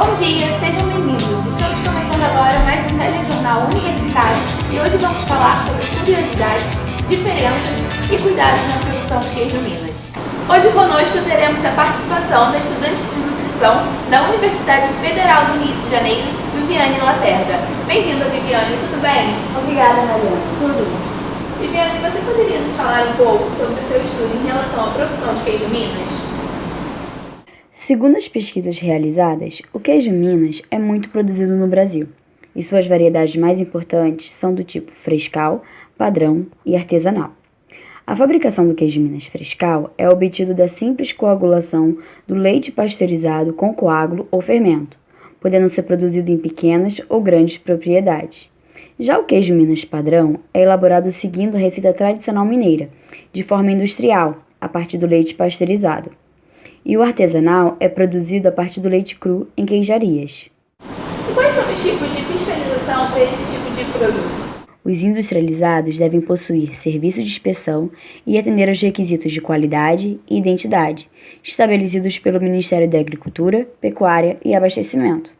Bom dia, sejam bem-vindos. Estamos começando agora mais um telejornal universitário e hoje vamos falar sobre curiosidades, diferenças e cuidados na produção de queijo Minas. Hoje conosco teremos a participação da estudante de nutrição da Universidade Federal do Rio de Janeiro, Viviane Lacerda. Bem-vinda, Viviane, tudo bem? Obrigada, Mariana. Tudo. Viviane, você poderia nos falar um pouco sobre o seu estudo em relação à produção de queijo Minas? Segundo as pesquisas realizadas, o queijo Minas é muito produzido no Brasil, e suas variedades mais importantes são do tipo frescal, padrão e artesanal. A fabricação do queijo Minas frescal é obtido da simples coagulação do leite pasteurizado com coágulo ou fermento, podendo ser produzido em pequenas ou grandes propriedades. Já o queijo Minas padrão é elaborado seguindo a receita tradicional mineira, de forma industrial, a partir do leite pasteurizado e o artesanal é produzido a partir do leite cru em queijarias. E quais são os tipos de fiscalização para esse tipo de produto? Os industrializados devem possuir serviço de inspeção e atender aos requisitos de qualidade e identidade, estabelecidos pelo Ministério da Agricultura, Pecuária e Abastecimento.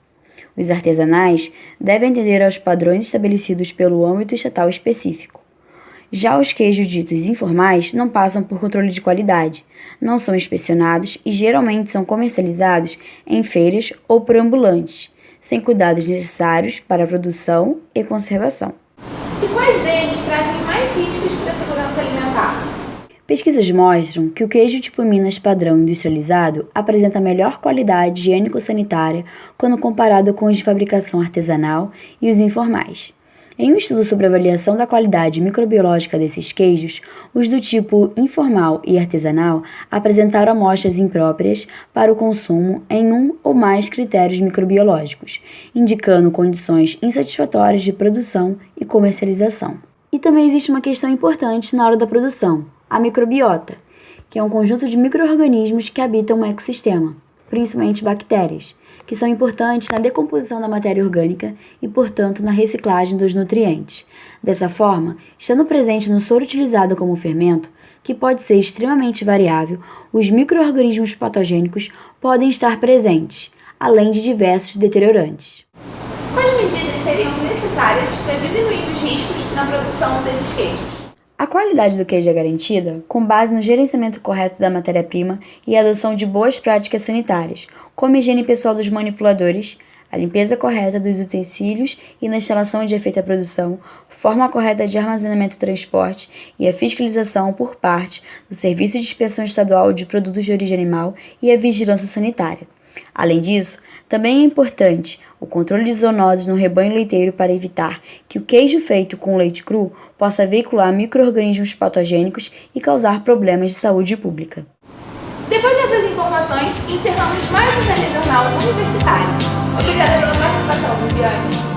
Os artesanais devem atender aos padrões estabelecidos pelo âmbito estatal específico. Já os queijos ditos informais não passam por controle de qualidade, não são inspecionados e geralmente são comercializados em feiras ou por ambulantes, sem cuidados necessários para a produção e conservação. E quais deles trazem mais riscos para a segurança alimentar? Pesquisas mostram que o queijo tipo Minas padrão industrializado apresenta melhor qualidade higiênico-sanitária quando comparado com os de fabricação artesanal e os informais. Em um estudo sobre avaliação da qualidade microbiológica desses queijos, os do tipo informal e artesanal apresentaram amostras impróprias para o consumo em um ou mais critérios microbiológicos, indicando condições insatisfatórias de produção e comercialização. E também existe uma questão importante na hora da produção, a microbiota, que é um conjunto de microorganismos que habitam um ecossistema, principalmente bactérias, que são importantes na decomposição da matéria orgânica e, portanto, na reciclagem dos nutrientes. Dessa forma, estando presente no soro utilizado como fermento, que pode ser extremamente variável, os microorganismos patogênicos podem estar presentes, além de diversos deteriorantes. Quais medidas seriam necessárias para diminuir os riscos na produção desses queijos? A qualidade do queijo é garantida com base no gerenciamento correto da matéria-prima e adoção de boas práticas sanitárias, como a higiene pessoal dos manipuladores, a limpeza correta dos utensílios e na instalação de efeito à produção, forma correta de armazenamento e transporte e a fiscalização por parte do Serviço de Inspeção Estadual de Produtos de Origem Animal e a vigilância sanitária. Além disso, também é importante o controle de zoonoses no rebanho leiteiro para evitar que o queijo feito com leite cru possa veicular micro-organismos patogênicos e causar problemas de saúde pública. Depois dessas informações, encerramos mais um telejornal universitário. Obrigada pela participação, Viviane.